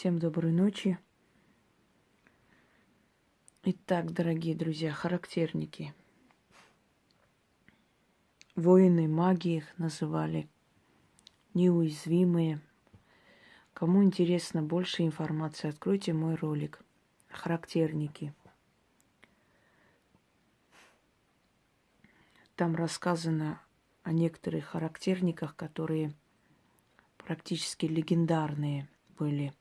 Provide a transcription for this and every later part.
Всем доброй ночи. Итак, дорогие друзья, характерники. Воины магии их называли. Неуязвимые. Кому интересно больше информации, откройте мой ролик. Характерники. Там рассказано о некоторых характерниках, которые практически легендарные были,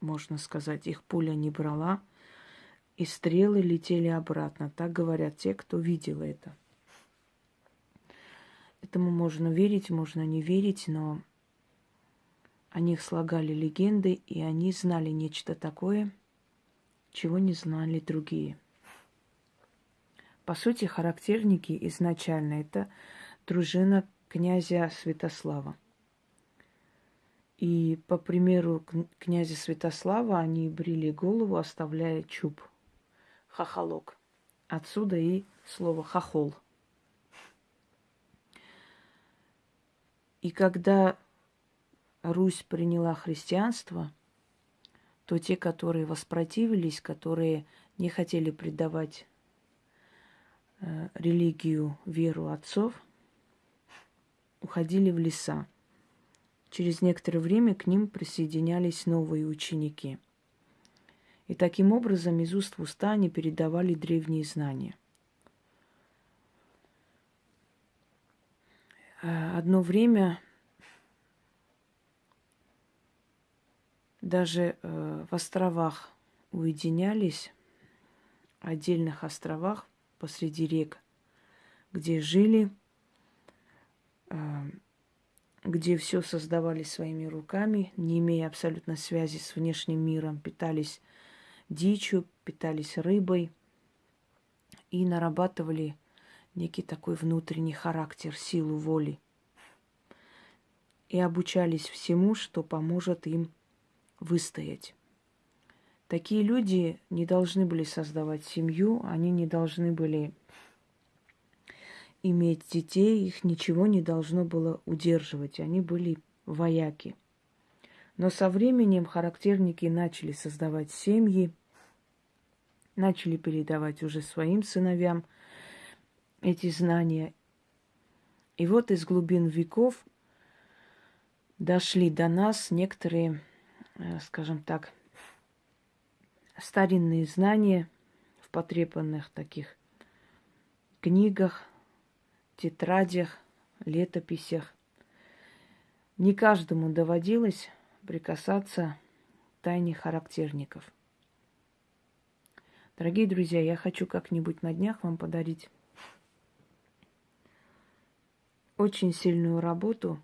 можно сказать. Их пуля не брала, и стрелы летели обратно. Так говорят те, кто видел это. Этому можно верить, можно не верить, но о них слагали легенды, и они знали нечто такое, чего не знали другие. По сути, характерники изначально это дружина князя Святослава – и по примеру князя Святослава они брили голову, оставляя чуб, хохолок. Отсюда и слово хохол. И когда Русь приняла христианство, то те, которые воспротивились, которые не хотели предавать э, религию, веру отцов, уходили в леса. Через некоторое время к ним присоединялись новые ученики. И таким образом из уст в уста они передавали древние знания. Э, одно время даже э, в островах уединялись, отдельных островах посреди рек, где жили э, где все создавали своими руками, не имея абсолютно связи с внешним миром, питались дичью, питались рыбой и нарабатывали некий такой внутренний характер, силу воли. И обучались всему, что поможет им выстоять. Такие люди не должны были создавать семью, они не должны были иметь детей, их ничего не должно было удерживать, они были вояки. Но со временем характерники начали создавать семьи, начали передавать уже своим сыновьям эти знания. И вот из глубин веков дошли до нас некоторые, э, скажем так, старинные знания в потрепанных таких книгах, тетрадях, летописях. Не каждому доводилось прикасаться к тайне характерников. Дорогие друзья, я хочу как-нибудь на днях вам подарить очень сильную работу,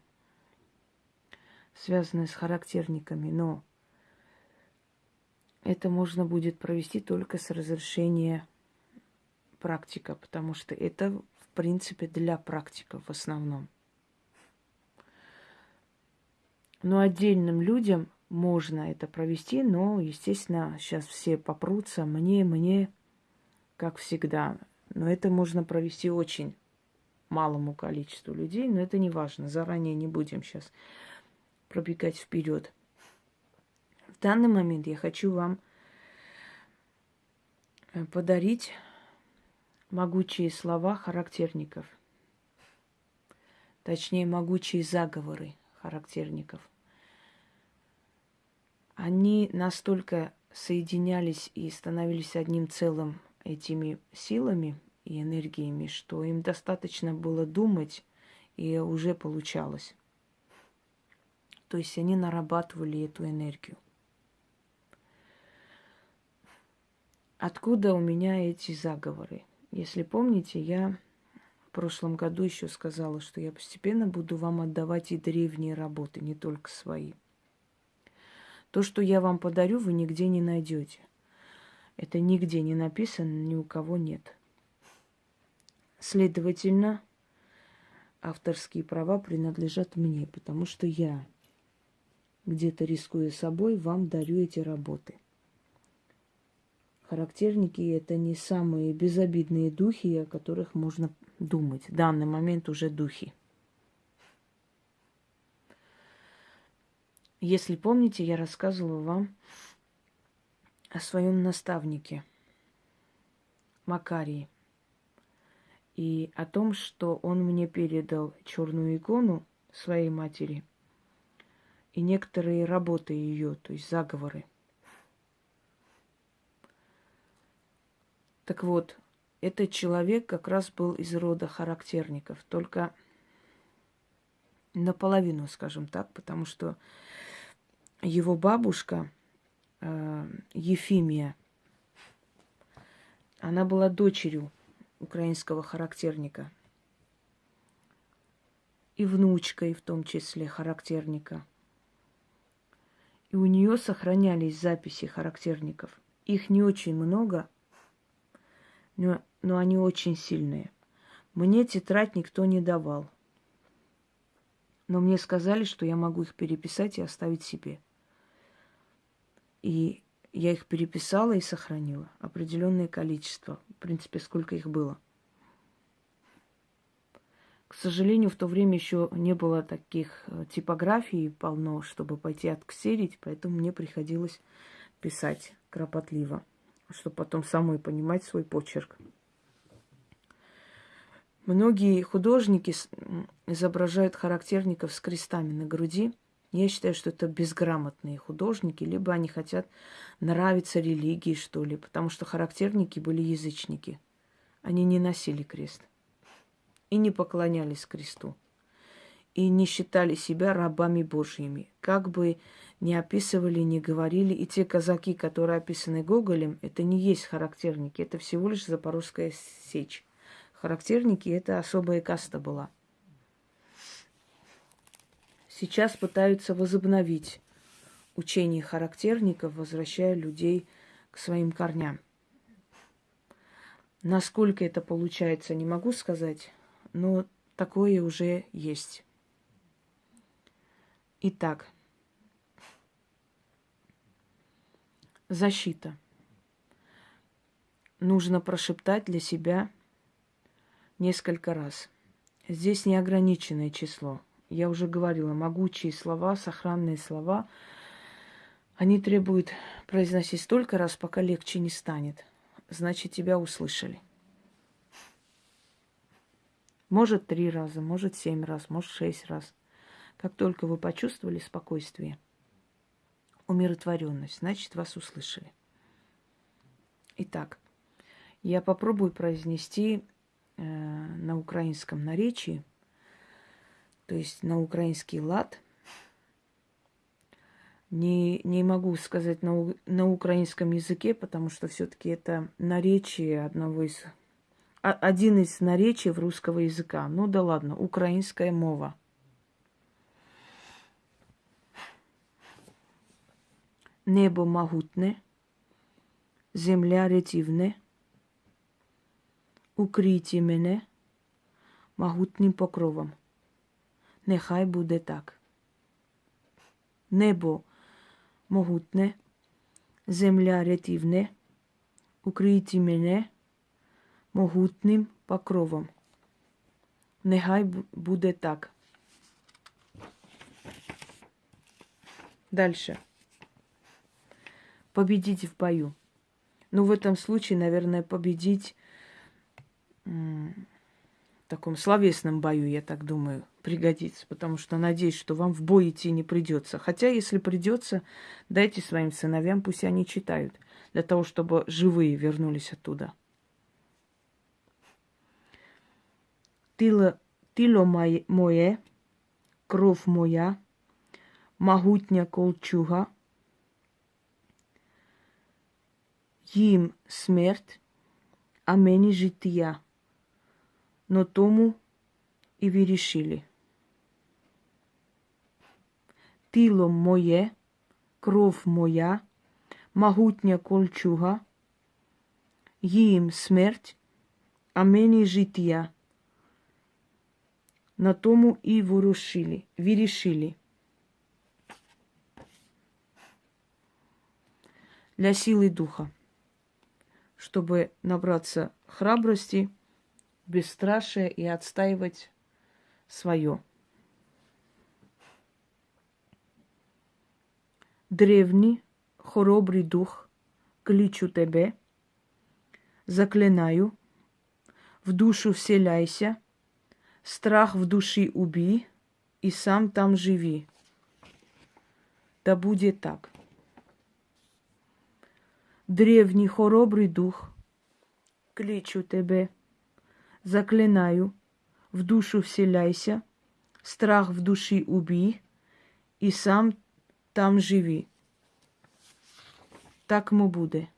связанную с характерниками, но это можно будет провести только с разрешения практика, потому что это принципе, для практиков в основном. Но отдельным людям можно это провести, но, естественно, сейчас все попрутся мне, мне, как всегда. Но это можно провести очень малому количеству людей, но это не важно. Заранее не будем сейчас пробегать вперед. В данный момент я хочу вам э, подарить могучие слова характерников. Точнее, могучие заговоры характерников. Они настолько соединялись и становились одним целым этими силами и энергиями, что им достаточно было думать, и уже получалось. То есть они нарабатывали эту энергию. Откуда у меня эти заговоры? Если помните, я в прошлом году еще сказала, что я постепенно буду вам отдавать и древние работы, не только свои. То, что я вам подарю, вы нигде не найдете. Это нигде не написано, ни у кого нет. Следовательно, авторские права принадлежат мне, потому что я, где-то рискуя собой, вам дарю эти работы. Характерники – это не самые безобидные духи, о которых можно думать. В данный момент уже духи. Если помните, я рассказывала вам о своем наставнике Макарии и о том, что он мне передал черную икону своей матери и некоторые работы ее, то есть заговоры. Так вот, этот человек как раз был из рода характерников, только наполовину, скажем так, потому что его бабушка э, Ефимия, она была дочерью украинского характерника и внучкой в том числе характерника. И у нее сохранялись записи характерников. Их не очень много, но, но они очень сильные. Мне тетрадь никто не давал. Но мне сказали, что я могу их переписать и оставить себе. И я их переписала и сохранила. Определенное количество. В принципе, сколько их было. К сожалению, в то время еще не было таких э, типографий полно, чтобы пойти отксерить, поэтому мне приходилось писать кропотливо, чтобы потом самой понимать свой почерк. Многие художники изображают характерников с крестами на груди. Я считаю, что это безграмотные художники, либо они хотят нравиться религии, что ли, потому что характерники были язычники. Они не носили крест и не поклонялись кресту, и не считали себя рабами Божьими. Как бы ни описывали, ни говорили, и те казаки, которые описаны Гоголем, это не есть характерники, это всего лишь запорожская сечь характерники, это особая каста была. Сейчас пытаются возобновить учение характерников, возвращая людей к своим корням. Насколько это получается, не могу сказать, но такое уже есть. Итак, защита. Нужно прошептать для себя – несколько раз. Здесь неограниченное число. Я уже говорила, могучие слова, сохранные слова, они требуют произносить столько раз, пока легче не станет. Значит, тебя услышали. Может, три раза, может, семь раз, может, шесть раз. Как только вы почувствовали спокойствие, умиротворенность, значит, вас услышали. Итак, я попробую произнести э, на украинском наречии, то есть на украинский лад. Не, не могу сказать на, на украинском языке, потому что все-таки это наречие одного из а, один из наречий русского языка. Ну да ладно, украинская мова. Небо могутне, земля ретивне – укрійте мене могутнім покровом. Нехай буде так. Небо могутне, земля рятівне, укрийте мене могутним покровом. Нехай буде так. Дальше. Победить в бою. Ну, в этом случае, наверное, победить в таком словесном бою, я так думаю, пригодится, потому что надеюсь, что вам в бой идти не придется. Хотя, если придется, дайте своим сыновьям, пусть они читают, для того, чтобы живые вернулись оттуда. Тило, тило мое, кровь моя, могутня колчуга, їм смерть, а мені життя но тому і вирішили. Тіло моє, кров моя, могутня кольчуга, їм смерть, а мені життя. На тому і ворушили, вирішили. Для силы духа, чтобы набраться храбрости – бесстрашие и отстаивать свое. древний, хоробрый дух, кличу тебе, заклинаю, в душу вселяйся, страх в души убей и сам там живи. Да будет так. Древний хоробрый дух, кличу тебе, заклинаю, в душу вселяйся, страх в души убей и сам там живи. Так му буде.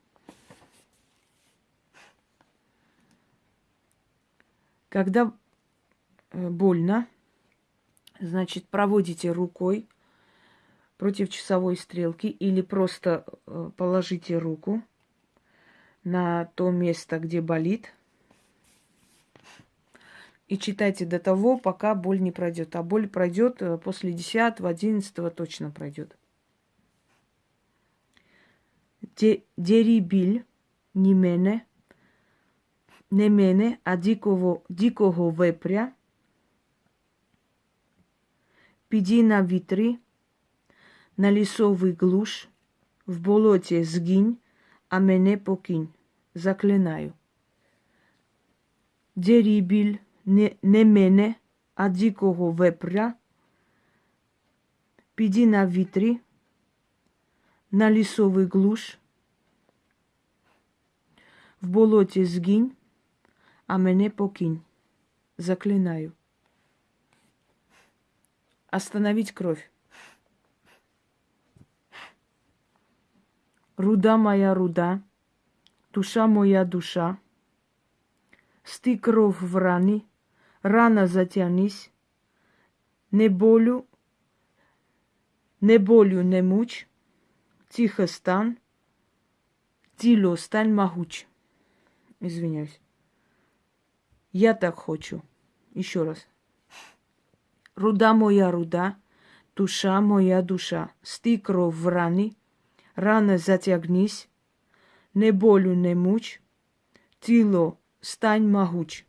Когда э, больно, значит, проводите рукой против часовой стрелки или просто э, положите руку на то место, где болит, и читайте до того, пока боль не пройдет. А боль пройдет э, после 10 11 точно пройдет. Дерибиль не мене, не мене, а дикого, дикого вепря, піди на вітри, на лісовий глуш, в болоті згинь, а мене покинь. Заклинаю. Дерибіль не, не мене, а дикого вепря, піди на вітрі, на лісовий глуш, в болоті згинь, а мене покинь. Заклинаю. Остановить кровь. Руда моя руда, душа моя душа, сти кров в раны, рано затянись, не болю, не болю не муч, тихо стань, тіло стань могуч. Извиняюсь. Я так хочу. Еще раз. Руда моя руда, душа моя душа, сти кров в раны, рано затягнись, не болю не муч, тіло стань могуч.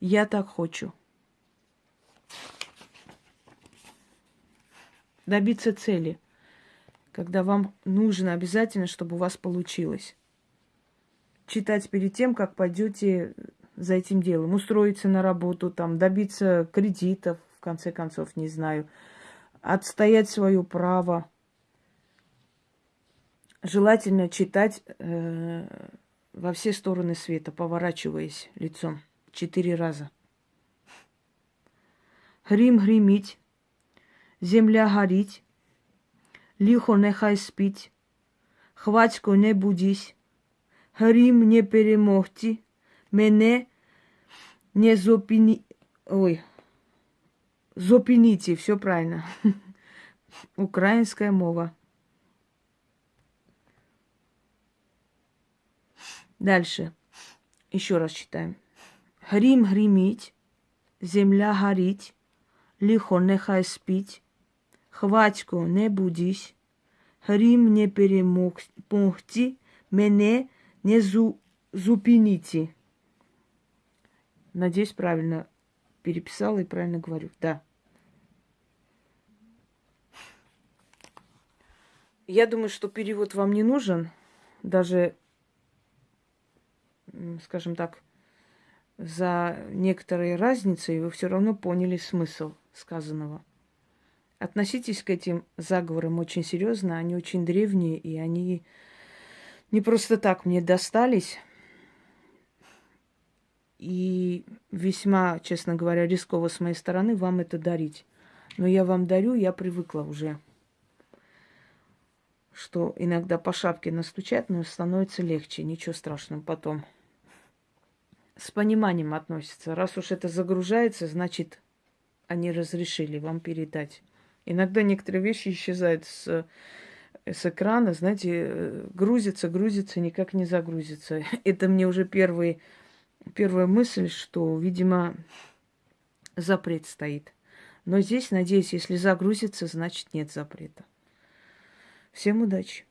Я так хочу. Добиться цели, когда вам нужно обязательно, чтобы у вас получилось. Читать перед тем, как пойдете за этим делом, устроиться на работу, там, добиться кредитов, в конце концов, не знаю, отстоять свое право. Желательно читать э, во все стороны света, поворачиваясь лицом четыре раза. Грім гримить, земля горить, лихо нехай спить, хватько не будись, грім не перемогти, мене не зупини... Ой, зупините, все правильно. Украинская мова. Дальше. Еще раз читаем. Грім гримить, земля горить, лихо нехай спить, хватько не будись, грім не перемогти, мене не зу, зупините. Надеюсь, правильно переписала и правильно говорю. Да. Я думаю, что перевод вам не нужен. Даже, скажем так, за некоторой разницей вы все равно поняли смысл сказанного. Относитесь к этим заговорам очень серьезно, они очень древние, и они не просто так мне достались. И весьма, честно говоря, рисково с моей стороны вам это дарить. Но я вам дарю, я привыкла уже, что иногда по шапке настучать, но становится легче, ничего страшного потом с пониманием относятся. Раз уж это загружается, значит, они разрешили вам передать. Иногда некоторые вещи исчезают с, с экрана, знаете, грузится, грузится, никак не загрузится. Это мне уже первый, первая мысль, что, видимо, запрет стоит. Но здесь, надеюсь, если загрузится, значит нет запрета. Всем удачи!